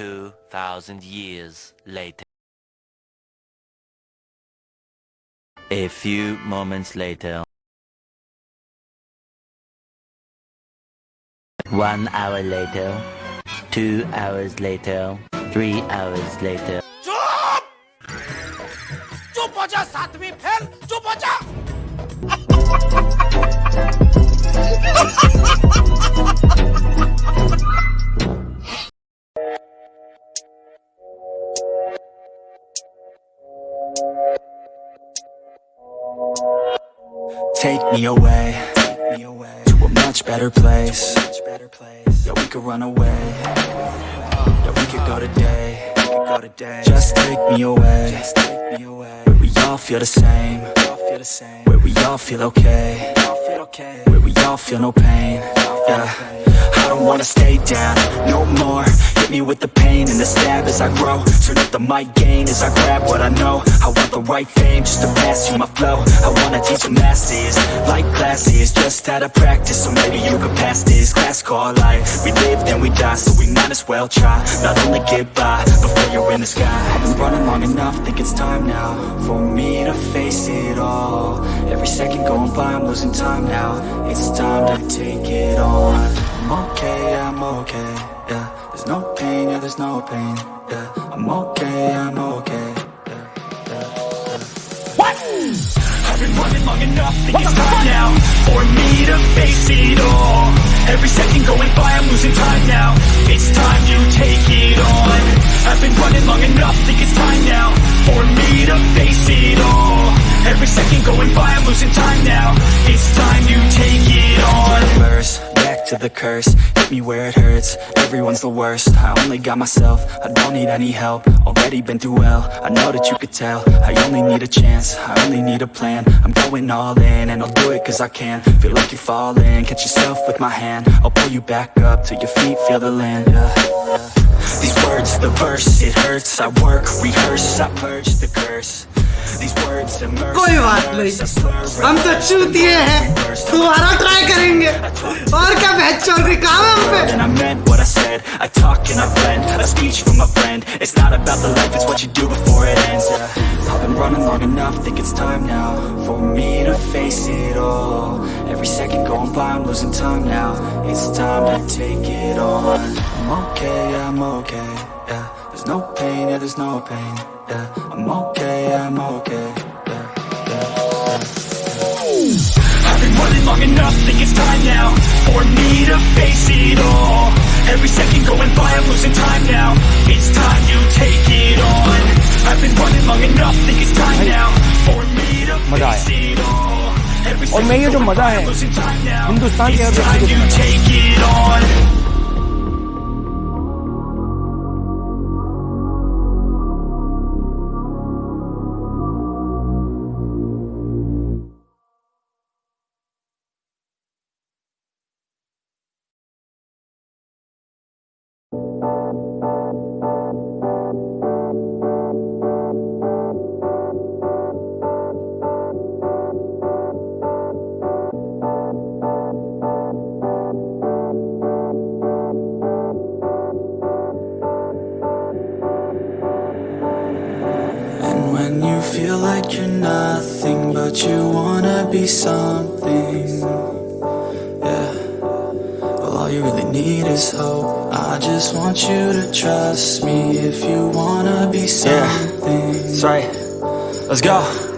2,000 years later. A few moments later. One hour later. Two hours later. Three hours later. चुप हो जा सातवीं fail चुप हो जा Take me away, to a much better place. Yeah, we could run away. Yeah, we could go today. Just take me away. Where we all feel the same. Where we all feel okay. Where we all feel no pain. Yeah. I don't wanna stay down no more. Hit me with the pain and the stab as I grow. Turn up the mic gain as I grab what I know. I want the right fame just to pass you my flow. I wanna teach the masses like classes, just out of practice. So maybe you could pass this class called life. We live then we die, so we might as well try. Not only get by before you're in the sky. I've been running long enough, think it's time now for me to face it all. Every second going by, I'm losing time now. It's time to take it on. I'm okay, I'm okay, yeah There's no pain, yeah, there's no pain, yeah I'm okay, I'm okay, yeah, yeah, yeah. What? I've been running long enough, think it's time now For me to face it all Every second the curse. Hit me where it hurts, everyone's the worst. I only got myself, I don't need any help. Already been through hell, I know that you could tell. I only need a chance, I only need a plan. I'm going all in, and I'll do it cause I can. Feel like you're falling, catch yourself with my hand. I'll pull you back up, till your feet. Feel the land. Yeah. These words, the verse, it hurts. I work, rehearse, I purge the curse कोई बात नहीं हम तो चूतिए हैं दोबारा try करेंगे और क्या बहस चल रही काम है हम पे And I meant what I said I talk and I blend A speech from a friend It's not about the life, it's what you do before it ends yeah. I've been running long enough Think it's time now For me to face it all Every second going by I'm losing time now It's time to take it on I'm okay, I'm okay Yeah There's no pain, yeah there's no pain Yeah I'm okay, I'm okay Yeah, yeah, yeah. I've been running long enough, think it's time now For me to face it all Every second going by, I'm losing time now It's time you take it on I've been running long enough, think it's time now For me to face it all Every और मैं ये जो मजा है हिंदुस्तान के हर It's व्यक्ति time को feel like you're nothing But you wanna be something. Yeah. Well all you really need is hope. I just want you to trust me If you wanna be something. That's right. Let's go.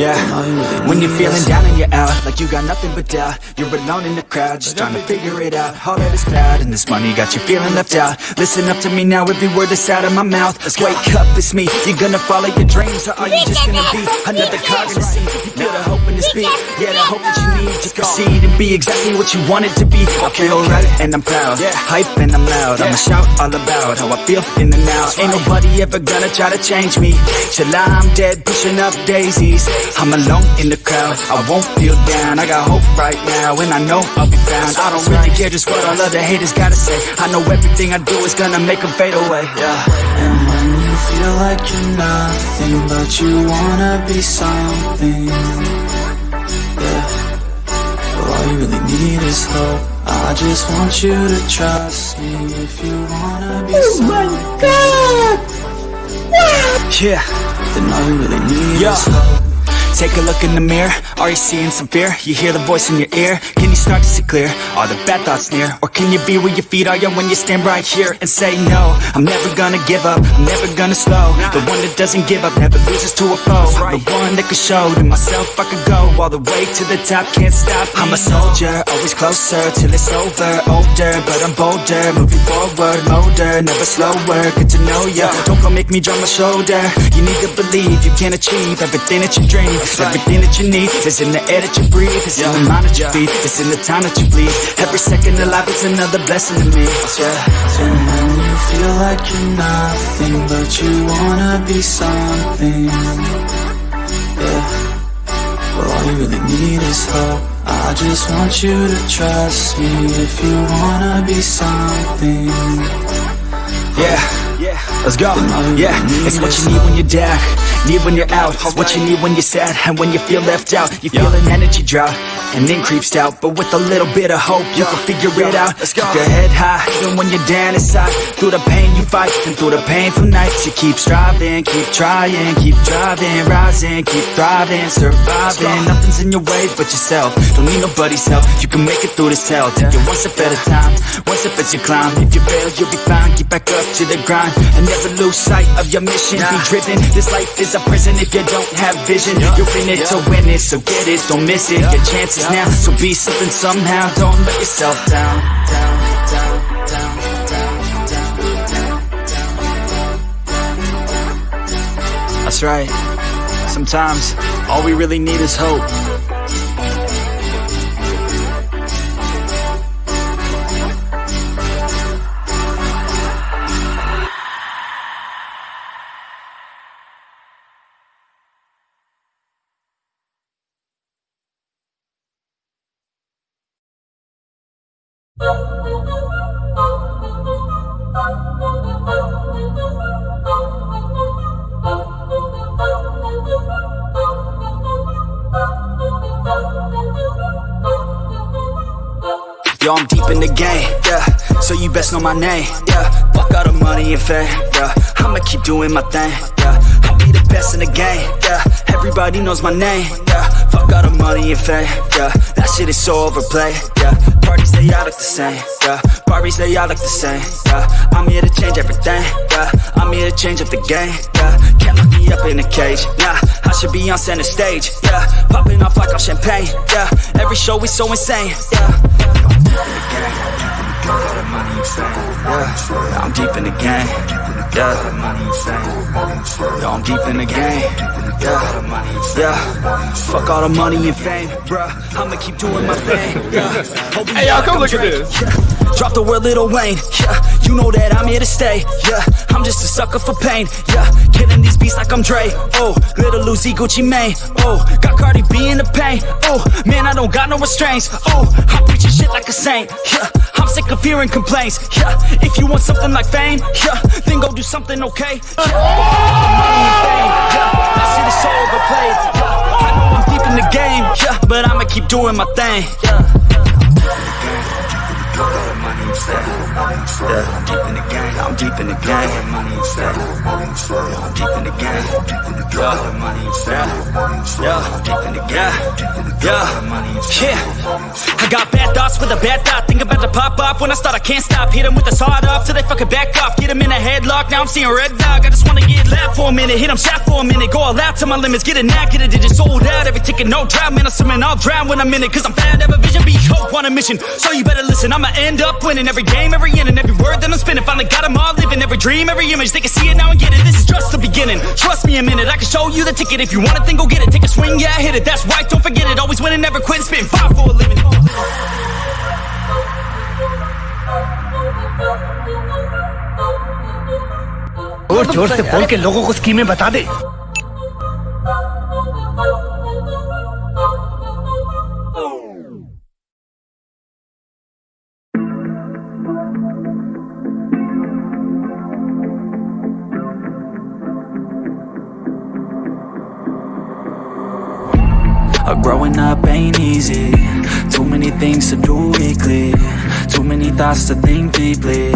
Yeah. When you're feeling down and you're out, like you got nothing but doubt. You're alone in the crowd, just trying to figure it out. All that is cloud, and this money got you feeling left out. Listen up to me now, every word that's out of my mouth. Let's wake up, it's me. You're gonna follow your dreams, or are you just gonna be another cog in the sea? You feel the hope in this beat, yeah, the hope that you need. Just proceed and be exactly what you want it to be. I feel right, and I'm proud. Hype and I'm loud. I'ma shout all about how I feel in the now. Ain't nobody ever gonna try to change me. Till I'm dead, pushing up daisies. I'm alone in the crowd. I won't feel down. I got hope right now, and I know I'll be found. I don't really care just what all other haters gotta say. I know everything I do is gonna make them fade away. Yeah. And when you feel like you're nothing But you wanna be something Yeah Well all you really need is hope I just want you to trust me If you wanna be oh my God! Yeah Then all you really need yeah. is hope Take a look in the mirror, are you seeing some fear? You hear the voice in your ear, can you start to see clear? Are the bad thoughts near? Or can you be where your feet? Are you when you stand right here and say no? I'm never gonna give up, I'm never gonna slow. The one that doesn't give up, never loses to a foe. The one that can show to myself I could go All the way to the top, can't stop. Me. I'm a soldier, always closer till it's over. Older, but I'm bolder, moving forward Motor, never slower, get to know ya. Don't go make me drop my shoulder. You need to believe you can achieve everything that you dream Everything that you need. Is in the air that you breathe. It's in the mind that you feed, it's in the time that you bleed. Every second of life is another blessing to me. Yeah. And when you feel like you're nothing But you wanna be something Yeah. Well all you really need is hope. I just want you to trust me If you wanna be something. Yeah, let's go. Yeah, it's what you need when you're down. Need when you're out. It's what you need when you're sad And when you feel left out. You feel an energy drought And then creeps out But with a little bit of hope You can figure it out. Let's Keep your head high Even when you're down inside. Through the pain you fight And through the painful nights You keep striving Keep trying Keep driving Rising Keep thriving Surviving. Nothing's in your way but yourself. Don't need nobody's help. You can make it through this hell Take it one step at a time One step as you climb. If you fail you'll be fine. Get back up to the grind And never lose sight of your mission. Be driven. This life is a prison if you don't have vision. You're in it to win it So get it. Don't miss it. Your chances now. So be something somehow. Don't let yourself down Down, down, down, down, down, down. That's right. Sometimes all we really need is hope Yo, I'm deep in the game, yeah. So you best know my name, yeah. Fuck all the money and fame, yeah. I'ma keep doing my thing, yeah. I'll be the best in the game, yeah. Everybody knows my name, yeah All the money and fame, yeah. That shit is so overplayed, yeah. Parties, they all look the same, yeah. Barbies, they all look the same, yeah. I'm here to change everything, yeah. I'm here to change up the game, yeah. Can't lock me up in a cage, nah. I should be on center stage, yeah. Popping off like I'm champagne, yeah. Every show is so insane, yeah. Yeah, I'm deep in the game. Yeah, Yo, I'm deep in the game. Yeah, yeah. Fuck all the money and fame, bruh. I'ma keep doing my thing. Yeah. Hey, y'all, come look at this. Drop the word Lil Wayne. Yeah, you know that I'm here to stay. Yeah, I'm just a sucker for pain. Yeah, killing these beats like I'm Dre. Oh, Lil Uzi Gucci Mane. Oh, got Cardi B in the pain. Oh, man, I don't got no restraints. Oh, I'm preaching shit like a saint. Yeah, I'm sick of hearing complaints. Yeah, if you want something like fame, yeah, then go do something okay. Yeah, money and fame. Yeah, that shit is so overplayed. Yeah, I know I'm deep in the game. Yeah, but I'ma keep doing my thing. Yeah. Yeah, deep in the game. I'm deep in the game. Money fame. Yeah, I'm deep in the game. Yeah, money fame. Yeah, I'm deep in the game. Yeah, yeah. I got bad thoughts with a bad thought. Think about to pop off when I start. I can't stop. Hit 'em with the sawed off till they fucking back off. Get 'em in a headlock. Now I'm seeing red dog. I just wanna get loud for a minute. Hit 'em shot for a minute. Go all out to my limits. Get it now, get it. Digit sold out. Every ticket, no drought. Man, I'm swimming. I'll drown when I'm in it. Cause I'm bad. Have a vision. Be hope on a mission. So you better listen. I'ma end up winning every game, every inning, every word that I'm spinning. Finally got 'em all living. Every dream, every image. They can see it now and get it. This is just the beginning. Trust me a minute. I can show you the ticket. If you want it, then go get it. Take a swing. Yeah, hit it. That's right. Don't forget it. Always winning, never quit. Spitting five for a living. जोर जोर से बोल के लोगों को स्कीमें बता दे Ain't easy. Too many things to do weekly. Too many thoughts to think deeply.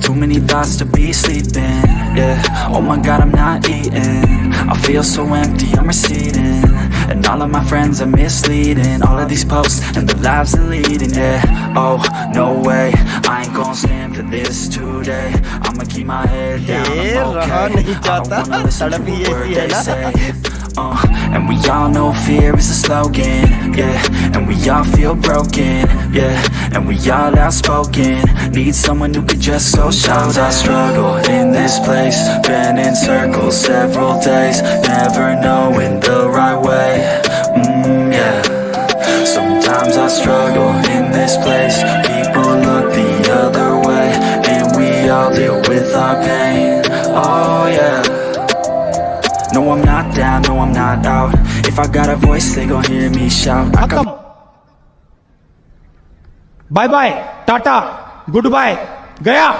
Too many thoughts to be sleeping. Yeah, oh my god I'm not eating. I feel so empty, I'm receding and all of my friends are misleading. All of these posts and the lives they're leading Yeah, oh, no way. I ain't gonna stand for this today. I'ma keep my head down, I'm okay. I don't wanna listen to a word they say. Uh, and we all know fear is a slogan, yeah. And we all feel broken, yeah. And we all outspoken. Need someone who could just go shout I struggle in this place. Been in circles several days. Never knowing the right way mm, yeah. Sometimes I struggle in this place. People look the other way And we all deal with our pain. Oh yeah. No I'm not down, no I'm not out. If I got a voice they gon' hear me shout. I come Bye bye, Tata, goodbye, Gaya.